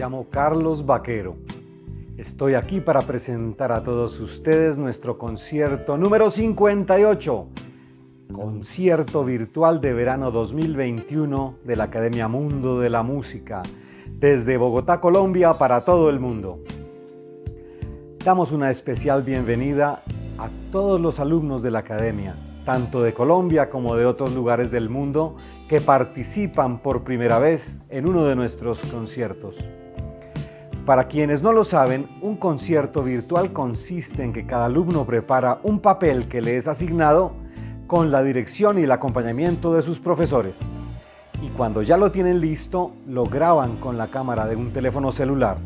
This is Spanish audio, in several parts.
Llamo Carlos Vaquero. Estoy aquí para presentar a todos ustedes nuestro concierto número 58, concierto virtual de verano 2021 de la Academia Mundo de la Música, desde Bogotá, Colombia, para todo el mundo. Damos una especial bienvenida a todos los alumnos de la Academia, tanto de Colombia como de otros lugares del mundo, que participan por primera vez en uno de nuestros conciertos. Para quienes no lo saben, un concierto virtual consiste en que cada alumno prepara un papel que le es asignado con la dirección y el acompañamiento de sus profesores. Y cuando ya lo tienen listo, lo graban con la cámara de un teléfono celular.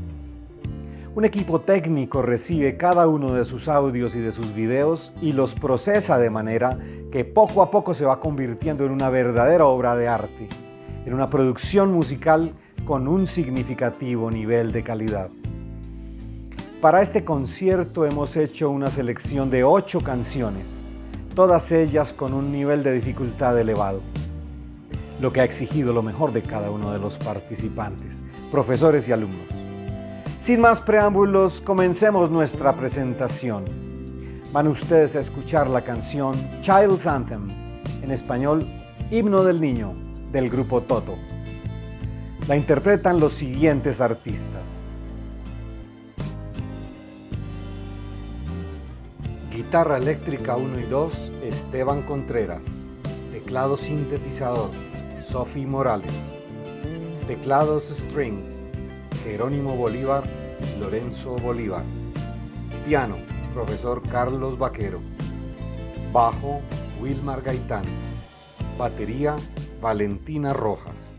Un equipo técnico recibe cada uno de sus audios y de sus videos y los procesa de manera que poco a poco se va convirtiendo en una verdadera obra de arte, en una producción musical con un significativo nivel de calidad. Para este concierto hemos hecho una selección de ocho canciones, todas ellas con un nivel de dificultad elevado, lo que ha exigido lo mejor de cada uno de los participantes, profesores y alumnos. Sin más preámbulos, comencemos nuestra presentación. Van ustedes a escuchar la canción Child's Anthem, en español Himno del Niño, del grupo Toto. La interpretan los siguientes artistas. Guitarra eléctrica 1 y 2, Esteban Contreras. Teclado sintetizador, Sophie Morales. Teclados strings, Jerónimo Bolívar, Lorenzo Bolívar. Piano, profesor Carlos Vaquero. Bajo, Wilmar Gaitán. Batería, Valentina Rojas.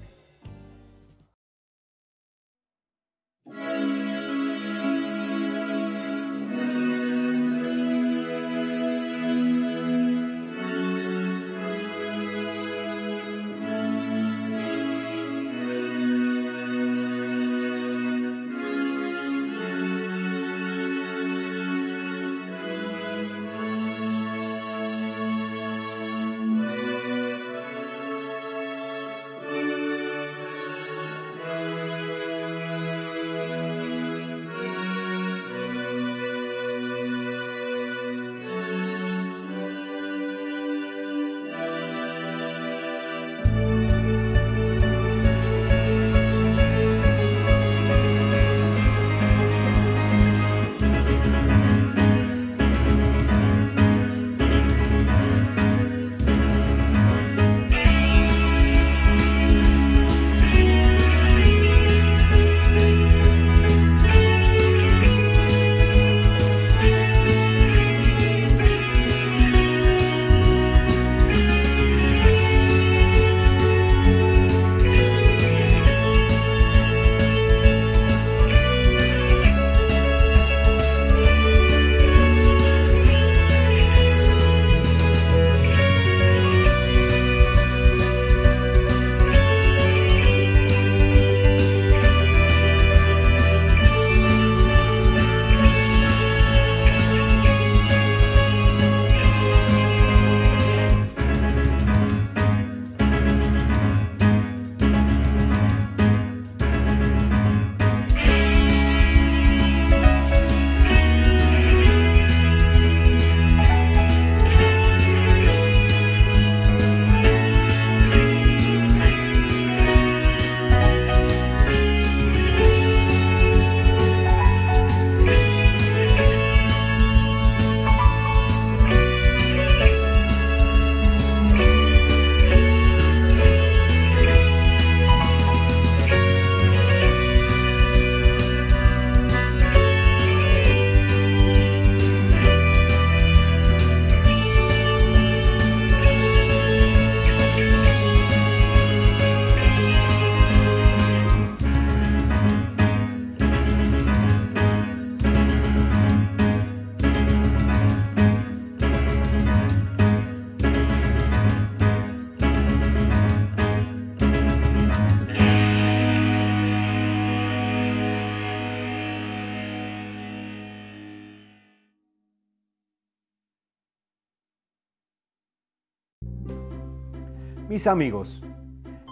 Amigos,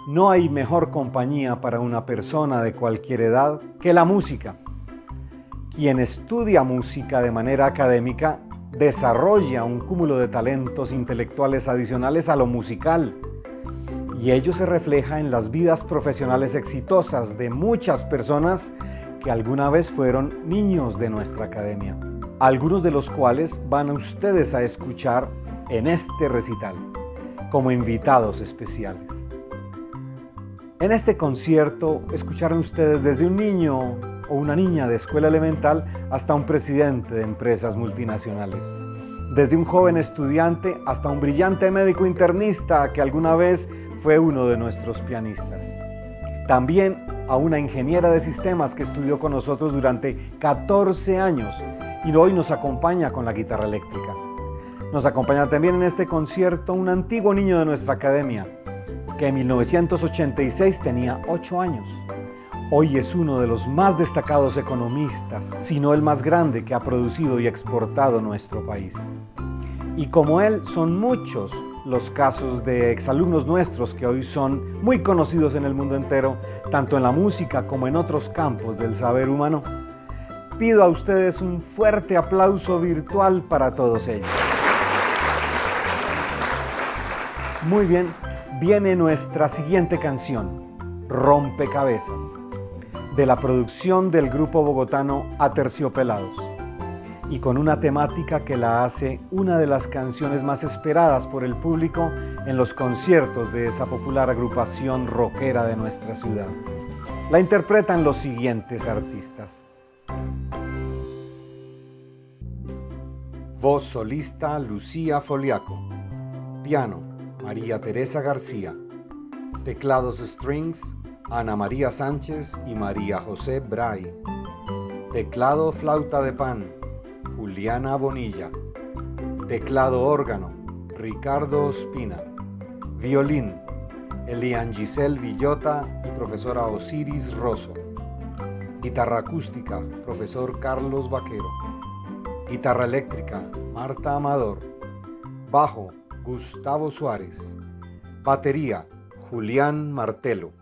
no hay mejor compañía para una persona de cualquier edad que la música. Quien estudia música de manera académica desarrolla un cúmulo de talentos intelectuales adicionales a lo musical y ello se refleja en las vidas profesionales exitosas de muchas personas que alguna vez fueron niños de nuestra academia, algunos de los cuales van a ustedes a escuchar en este recital como invitados especiales. En este concierto escucharon ustedes desde un niño o una niña de escuela elemental hasta un presidente de empresas multinacionales. Desde un joven estudiante hasta un brillante médico internista que alguna vez fue uno de nuestros pianistas. También a una ingeniera de sistemas que estudió con nosotros durante 14 años y hoy nos acompaña con la guitarra eléctrica. Nos acompaña también en este concierto un antiguo niño de nuestra academia, que en 1986 tenía 8 años. Hoy es uno de los más destacados economistas, si no el más grande que ha producido y exportado nuestro país. Y como él, son muchos los casos de exalumnos nuestros que hoy son muy conocidos en el mundo entero, tanto en la música como en otros campos del saber humano. Pido a ustedes un fuerte aplauso virtual para todos ellos. Muy bien, viene nuestra siguiente canción, Rompecabezas, de la producción del grupo bogotano Aterciopelados, y con una temática que la hace una de las canciones más esperadas por el público en los conciertos de esa popular agrupación rockera de nuestra ciudad. La interpretan los siguientes artistas. Voz solista Lucía Foliaco. Piano María Teresa García. Teclados strings, Ana María Sánchez y María José Bray. Teclado flauta de pan, Juliana Bonilla. Teclado órgano, Ricardo Ospina. Violín, Elian Giselle Villota y profesora Osiris Rosso. Guitarra acústica, profesor Carlos Vaquero. Guitarra eléctrica, Marta Amador. Bajo, Gustavo Suárez. Batería, Julián Martelo.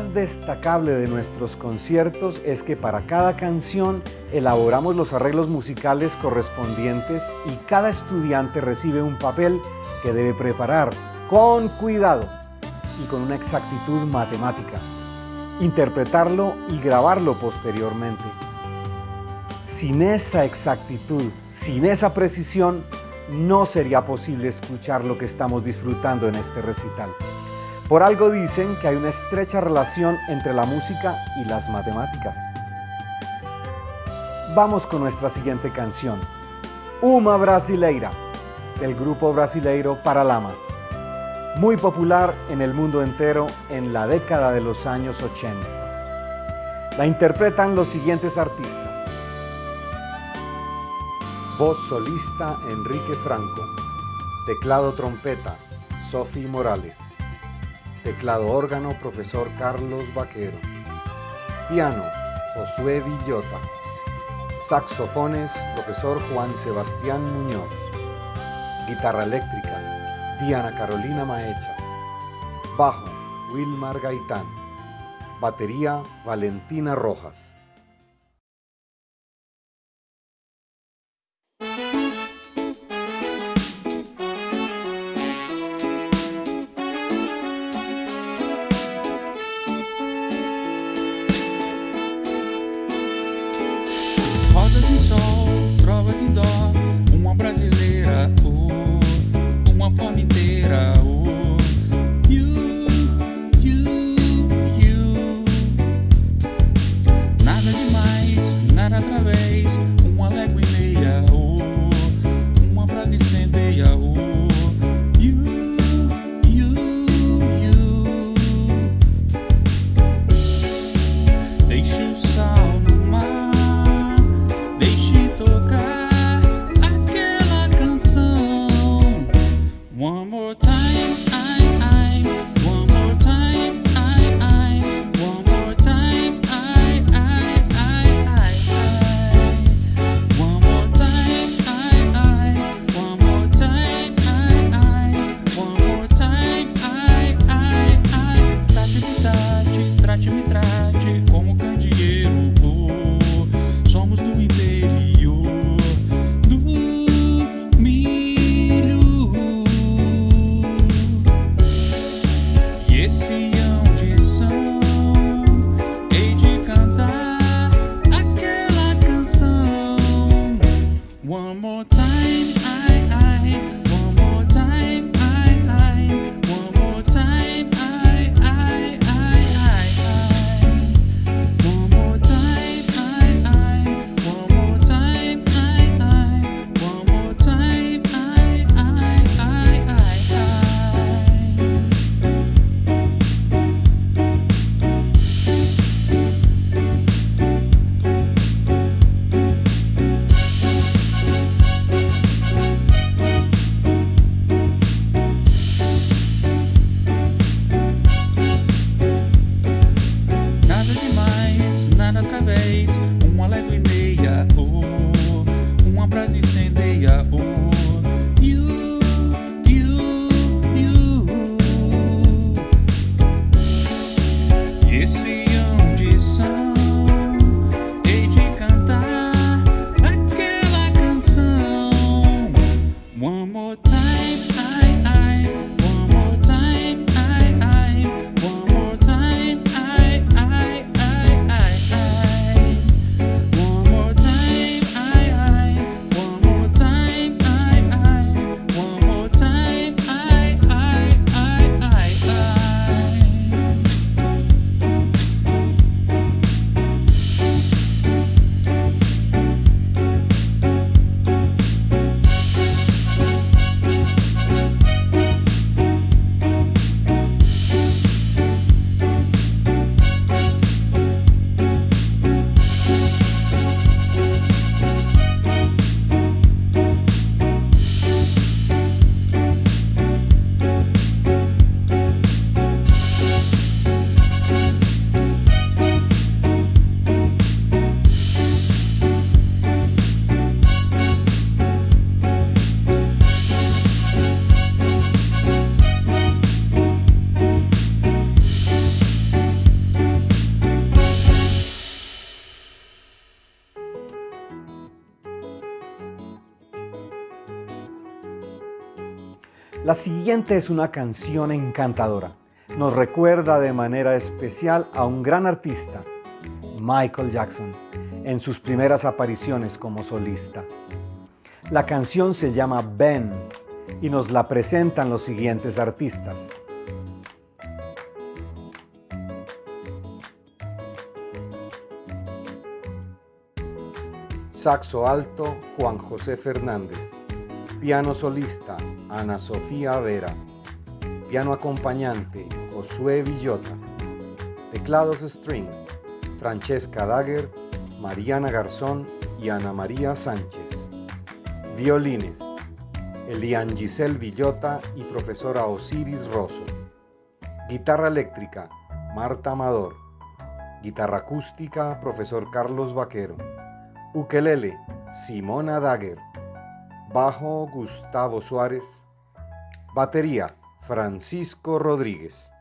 Más destacable de nuestros conciertos es que para cada canción elaboramos los arreglos musicales correspondientes y cada estudiante recibe un papel que debe preparar con cuidado y con una exactitud matemática, interpretarlo y grabarlo posteriormente. Sin esa exactitud, sin esa precisión, no sería posible escuchar lo que estamos disfrutando en este recital. Por algo dicen que hay una estrecha relación entre la música y las matemáticas. Vamos con nuestra siguiente canción, Uma Brasileira, del grupo brasileiro Paralamas, muy popular en el mundo entero en la década de los años 80. La interpretan los siguientes artistas. Voz solista Enrique Franco. Teclado trompeta Sophie Morales. Teclado órgano Profesor Carlos Vaquero. Piano Josué Villota. Saxofones Profesor Juan Sebastián Muñoz. Guitarra eléctrica Diana Carolina Maecha. Bajo Wilmar Gaitán. Batería Valentina Rojas. dó, uma brasileira, oh, uma fome La siguiente es una canción encantadora. Nos recuerda de manera especial a un gran artista, Michael Jackson, en sus primeras apariciones como solista. La canción se llama Ben y nos la presentan los siguientes artistas. Saxo alto, Juan José Fernández. Piano solista, Ana Sofía Vera. Piano acompañante, Josué Villota. Teclados strings, Francesca Dagger, Mariana Garzón y Ana María Sánchez. Violines, Elian Giselle Villota y profesora Osiris Rosso. Guitarra eléctrica, Marta Amador. Guitarra acústica, profesor Carlos Vaquero. Ukelele, Simona Dagger. Bajo, Gustavo Suárez. Batería, Francisco Rodríguez.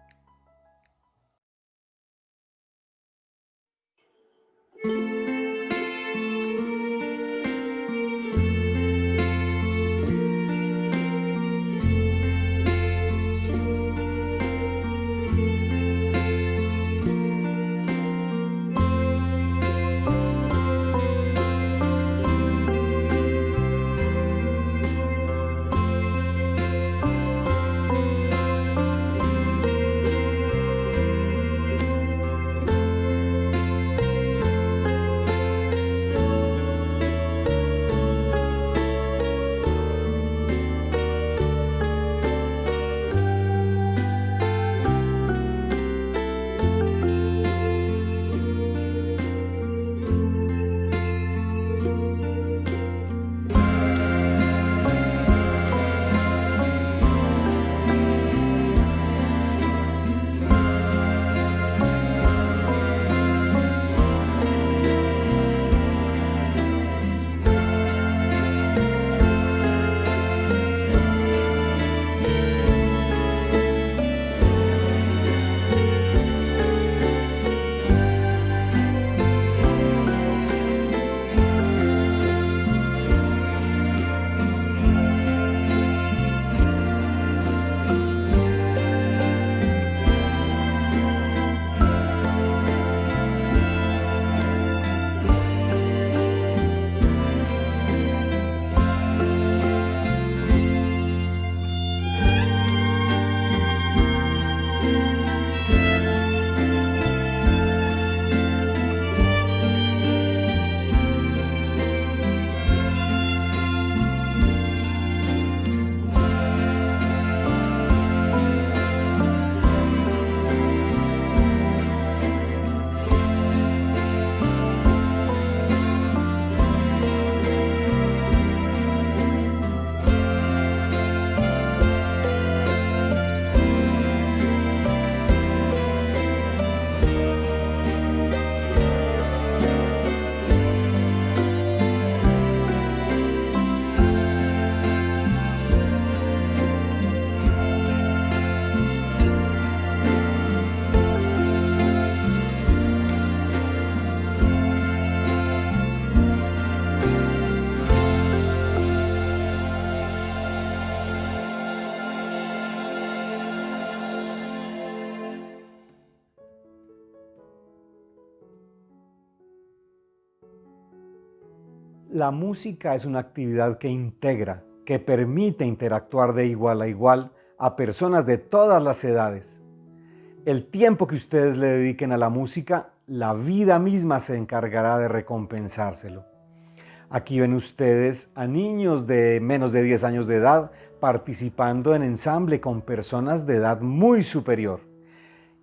La música es una actividad que integra, que permite interactuar de igual a igual a personas de todas las edades. El tiempo que ustedes le dediquen a la música, la vida misma se encargará de recompensárselo. Aquí ven ustedes a niños de menos de 10 años de edad participando en ensamble con personas de edad muy superior.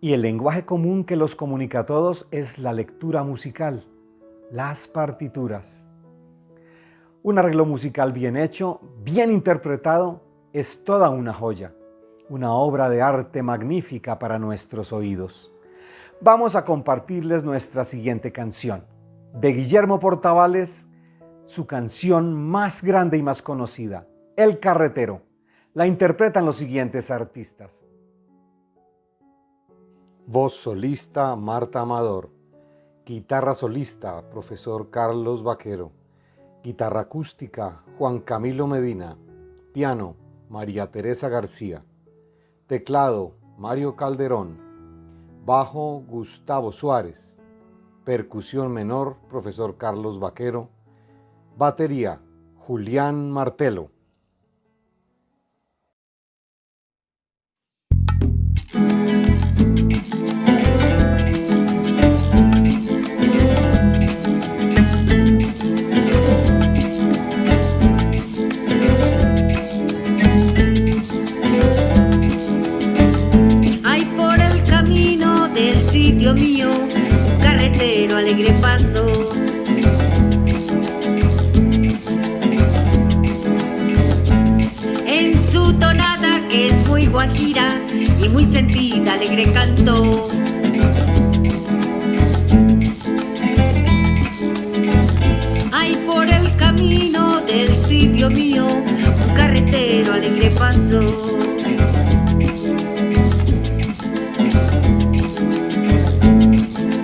Y el lenguaje común que los comunica a todos es la lectura musical, las partituras. Un arreglo musical bien hecho, bien interpretado, es toda una joya, una obra de arte magnífica para nuestros oídos. Vamos a compartirles nuestra siguiente canción, de Guillermo Portavales, su canción más grande y más conocida, El Carretero. La interpretan los siguientes artistas. Voz solista, Marta Amador. Guitarra solista, profesor Carlos Vaquero. Guitarra acústica, Juan Camilo Medina. Piano, María Teresa García. Teclado, Mario Calderón. Bajo, Gustavo Suárez. Percusión menor, profesor Carlos Vaquero. Batería, Julián Martelo. Alegre canto. Hay por el camino del sitio mío un carretero alegre paso.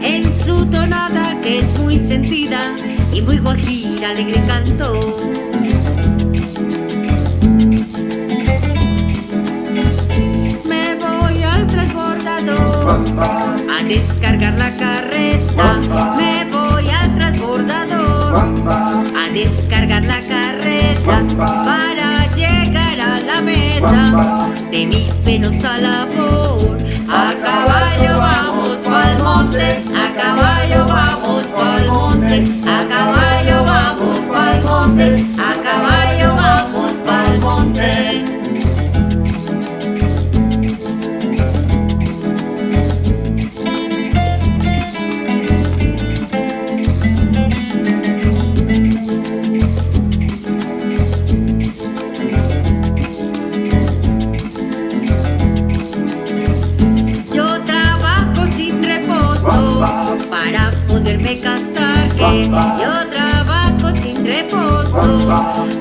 En su tonada que es muy sentida y muy guajira alegre canto. A descargar la carreta. Me voy al transbordador a descargar la carreta para llegar a la meta de mi penosa labor.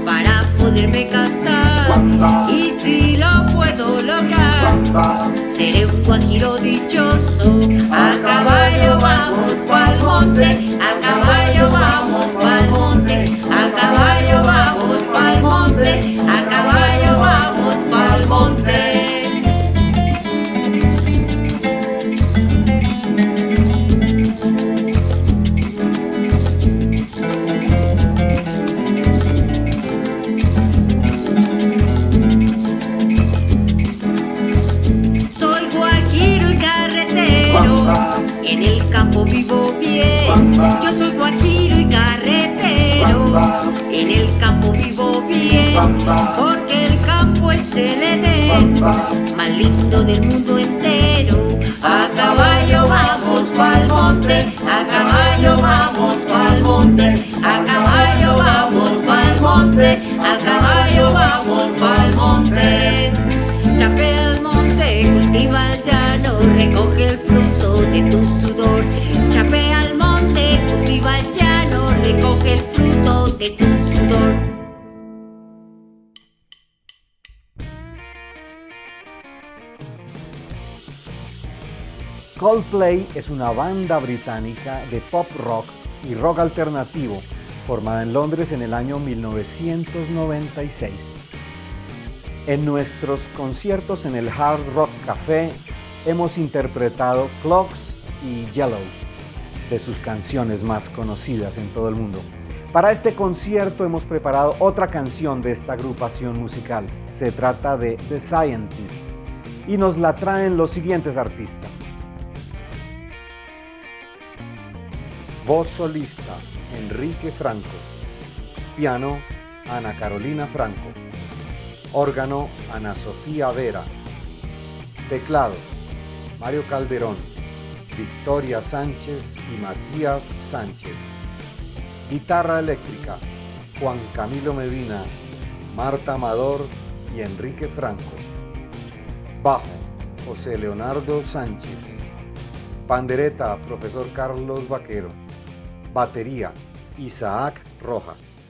Para poderme casar. Y si lo puedo lograr seré un guajiro dichoso. A caballo vamos pa'l monte a caballo vamos vivo bien. Yo soy guajiro y carretero. En el campo vivo bien. Porque el campo es el Edén. Más lindo del mundo entero. A caballo vamos pa'l monte. A caballo vamos pa'l monte. A caballo vamos pa'l monte. A caballo vamos pa'l monte. Chape al monte, cultiva el llano, recoge el fruto de tu Coldplay es una banda británica de pop rock y rock alternativo formada en Londres en el año 1996. En nuestros conciertos en el Hard Rock Café hemos interpretado Clocks y Yellow de sus canciones más conocidas en todo el mundo. Para este concierto hemos preparado otra canción de esta agrupación musical. Se trata de The Scientist y nos la traen los siguientes artistas. Voz solista, Enrique Franco. Piano, Ana Carolina Franco. Órgano, Ana Sofía Vera. Teclados, Mario Calderón. Victoria Sánchez y Matías Sánchez. Guitarra eléctrica, Juan Camilo Medina, Marta Amador y Enrique Franco. Bajo, José Leonardo Sánchez. Pandereta, profesor Carlos Vaquero. Batería, Isaac Rojas.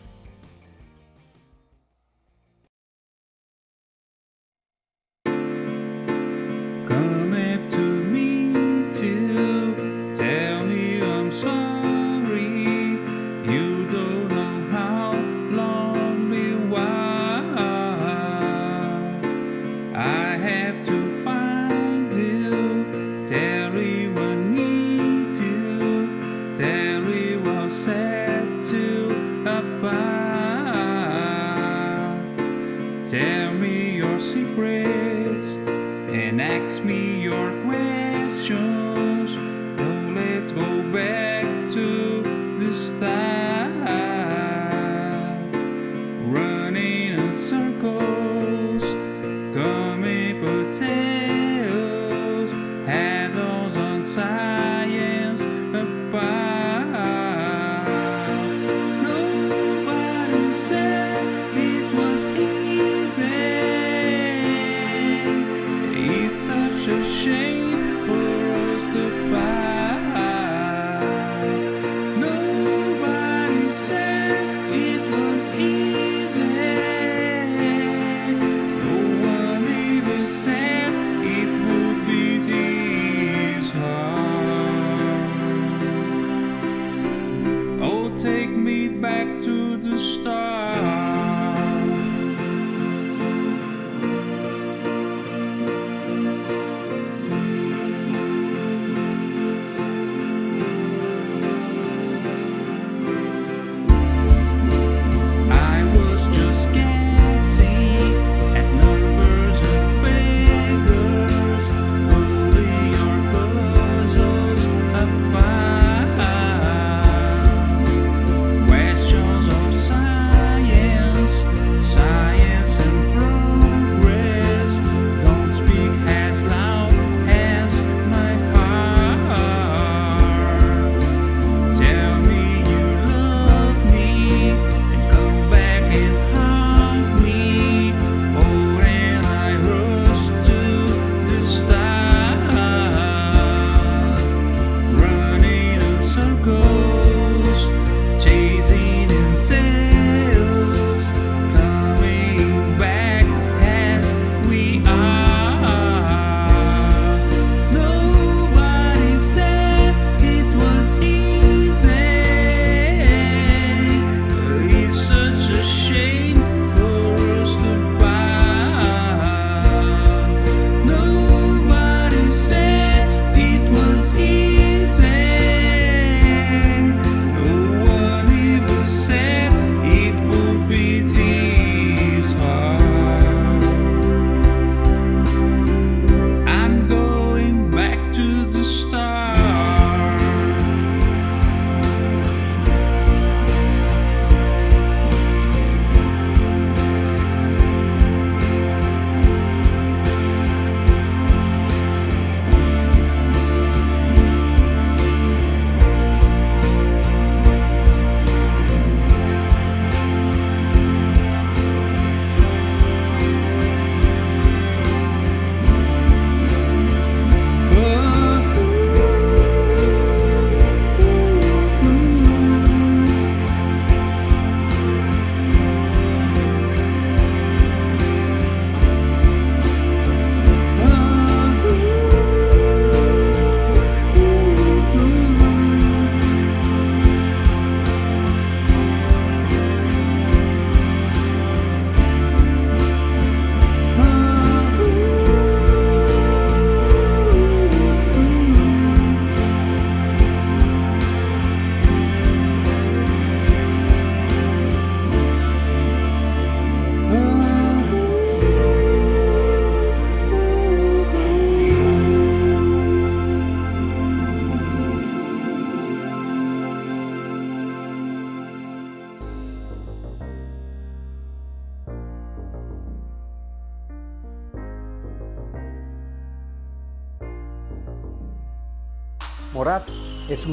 Such a shame for us to part.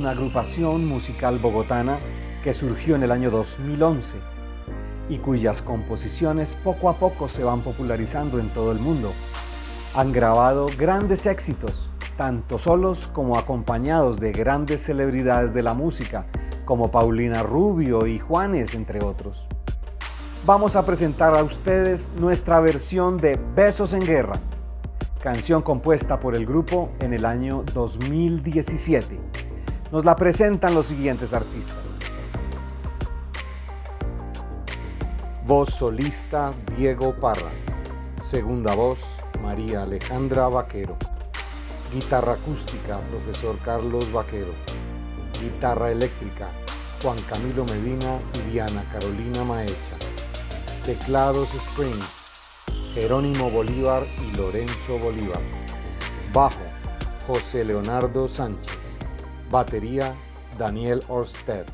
Una agrupación musical bogotana que surgió en el año 2011 y cuyas composiciones poco a poco se van popularizando en todo el mundo. Han grabado grandes éxitos, tanto solos como acompañados de grandes celebridades de la música, como Paulina Rubio y Juanes, entre otros. Vamos a presentar a ustedes nuestra versión de Besos en Guerra, canción compuesta por el grupo en el año 2017 nos la presentan los siguientes artistas. Voz solista Diego Parra. Segunda voz María Alejandra Vaquero. Guitarra acústica profesor Carlos Vaquero. Guitarra eléctrica Juan Camilo Medina y Diana Carolina Maecha. Teclados Springs Jerónimo Bolívar y Lorenzo Bolívar. Bajo José Leonardo Sánchez. Batería Daniel Orsted.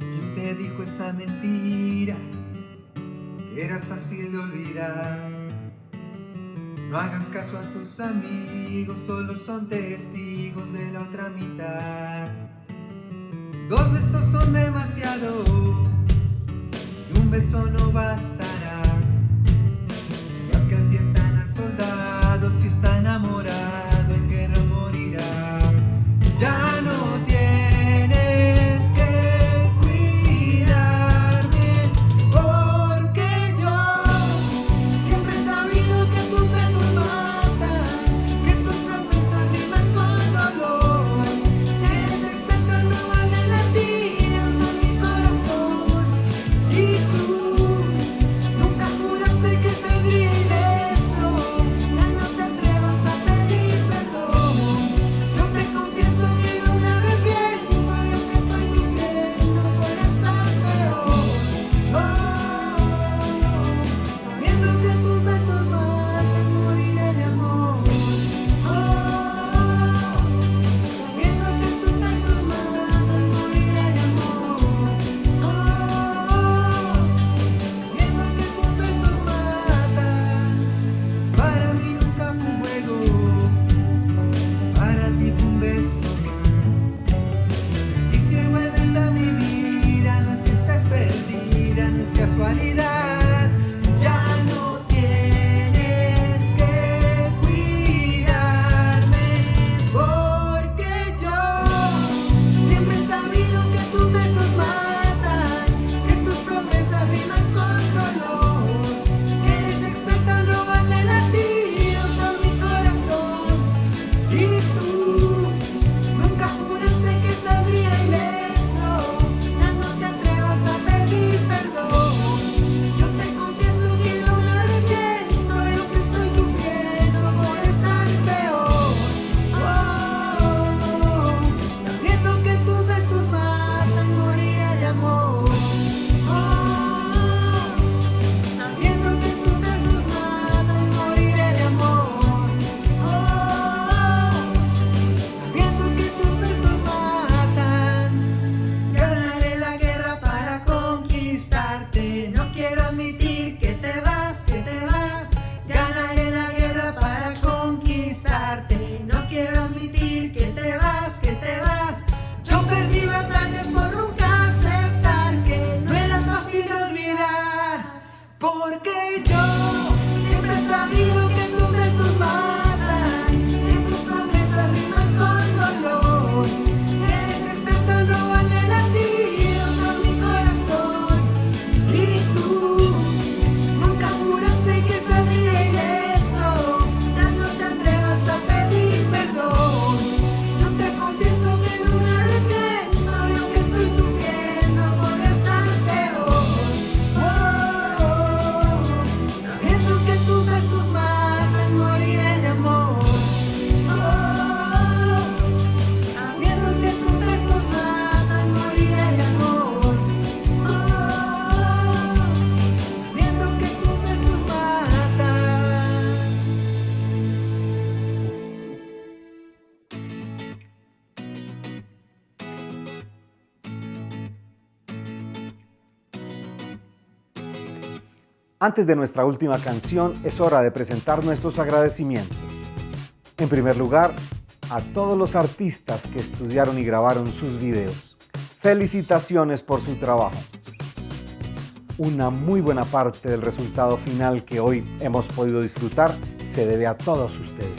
¿Quién te dijo esa mentira que era fácil de olvidar. No hagas caso a tus amigos solo son testigos de la otra mitad. Dos besos son demasiado y un beso no basta. Antes de nuestra última canción, es hora de presentar nuestros agradecimientos. En primer lugar, a todos los artistas que estudiaron y grabaron sus videos. Felicitaciones por su trabajo. Una muy buena parte del resultado final que hoy hemos podido disfrutar se debe a todos ustedes.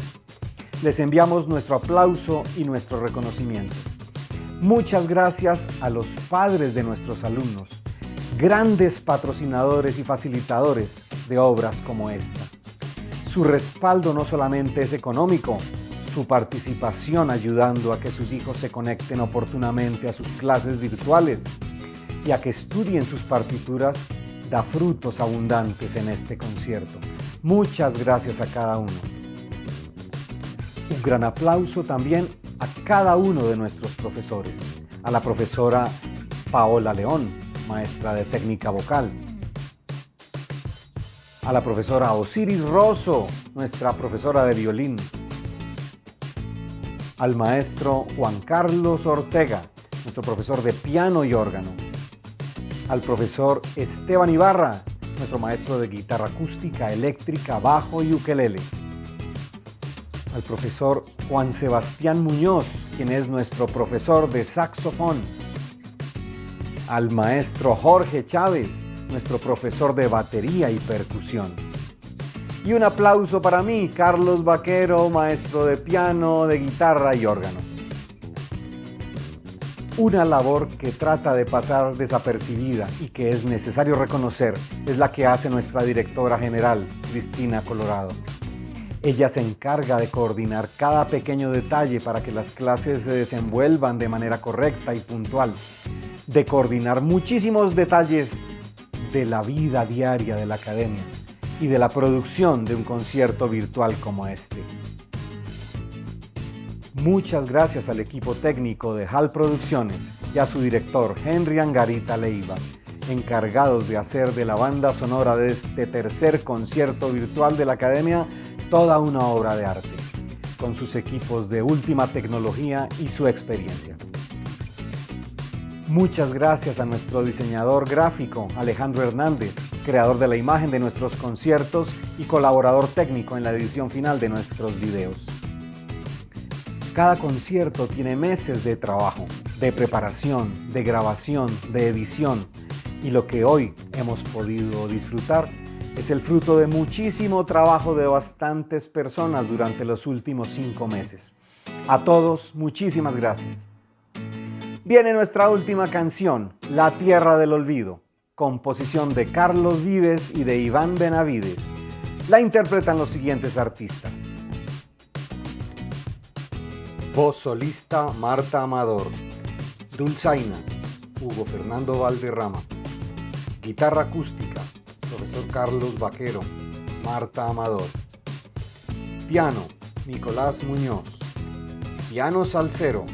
Les enviamos nuestro aplauso y nuestro reconocimiento. Muchas gracias a los padres de nuestros alumnos, grandes patrocinadores y facilitadores de obras como esta. Su respaldo no solamente es económico, su participación ayudando a que sus hijos se conecten oportunamente a sus clases virtuales y a que estudien sus partituras da frutos abundantes en este concierto. Muchas gracias a cada uno. Un gran aplauso también a cada uno de nuestros profesores, a la profesora Paola León, maestra de técnica vocal. A la profesora Osiris Rosso, nuestra profesora de violín. Al maestro Juan Carlos Ortega, nuestro profesor de piano y órgano. Al profesor Esteban Ibarra, nuestro maestro de guitarra acústica, eléctrica, bajo y ukelele. Al profesor Juan Sebastián Muñoz, quien es nuestro profesor de saxofón. Al maestro Jorge Chávez, nuestro profesor de batería y percusión. Y un aplauso para mí, Carlos Vaquero, maestro de piano, de guitarra y órgano. Una labor que trata de pasar desapercibida y que es necesario reconocer es la que hace nuestra directora general, Cristina Colorado. Ella se encarga de coordinar cada pequeño detalle para que las clases se desenvuelvan de manera correcta y puntual, de coordinar muchísimos detalles de la vida diaria de la academia y de la producción de un concierto virtual como este. Muchas gracias al equipo técnico de HAL Producciones y a su director Henry Angarita Leiva, encargados de hacer de la banda sonora de este tercer concierto virtual de la Academia toda una obra de arte, con sus equipos de última tecnología y su experiencia. Muchas gracias a nuestro diseñador gráfico Alejandro Hernández, creador de la imagen de nuestros conciertos y colaborador técnico en la edición final de nuestros videos. Cada concierto tiene meses de trabajo, de preparación, de grabación, de edición y lo que hoy hemos podido disfrutar es el fruto de muchísimo trabajo de bastantes personas durante los últimos cinco meses. A todos, muchísimas gracias. Viene nuestra última canción, La Tierra del Olvido, composición de Carlos Vives y de Iván Benavides. La interpretan los siguientes artistas. Voz solista Marta Amador. Dulzaina, Hugo Fernando Valderrama. Guitarra acústica, profesor Carlos Vaquero, Marta Amador. Piano, Nicolás Muñoz. Piano salsero,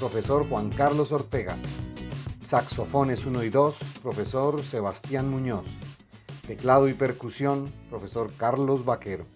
profesor Juan Carlos Ortega. Saxofones 1 y 2, profesor Sebastián Muñoz. Teclado y percusión, profesor Carlos Vaquero.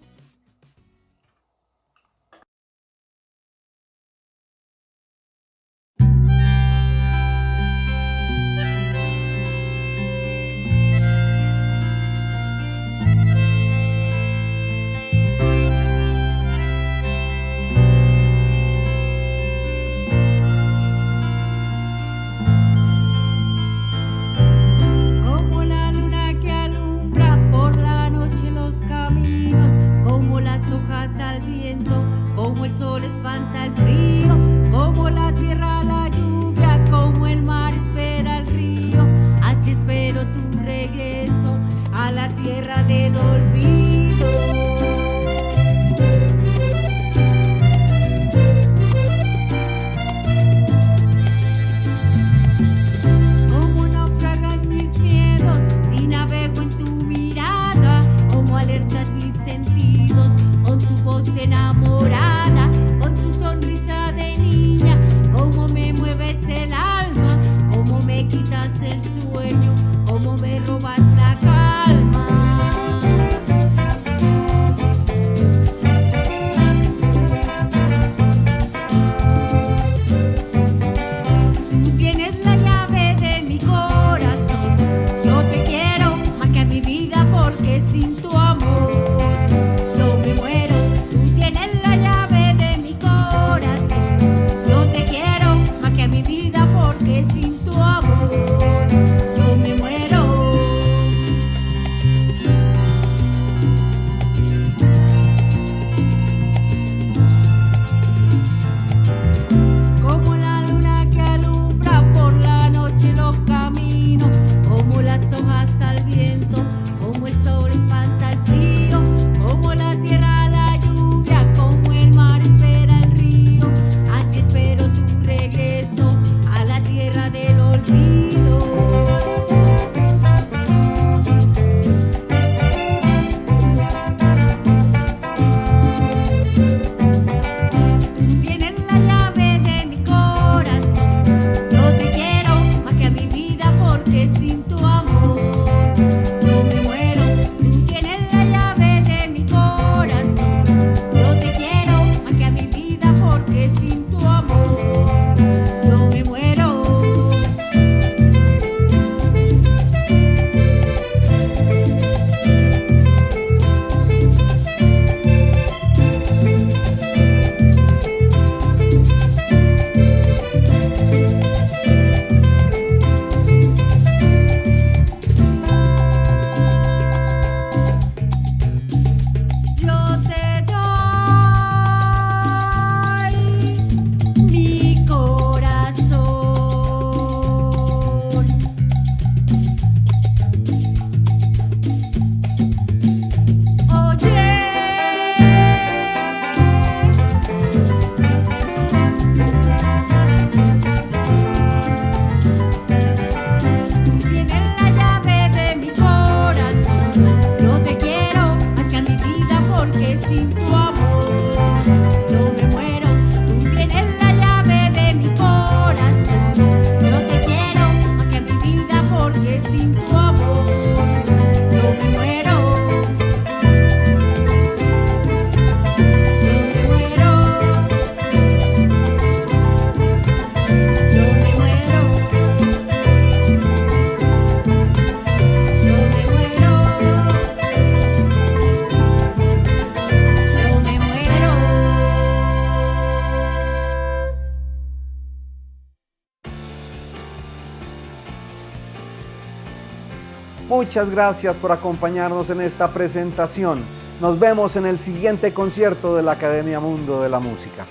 Muchas gracias por acompañarnos en esta presentación. Nos vemos en el siguiente concierto de la Academia Mundo de la Música.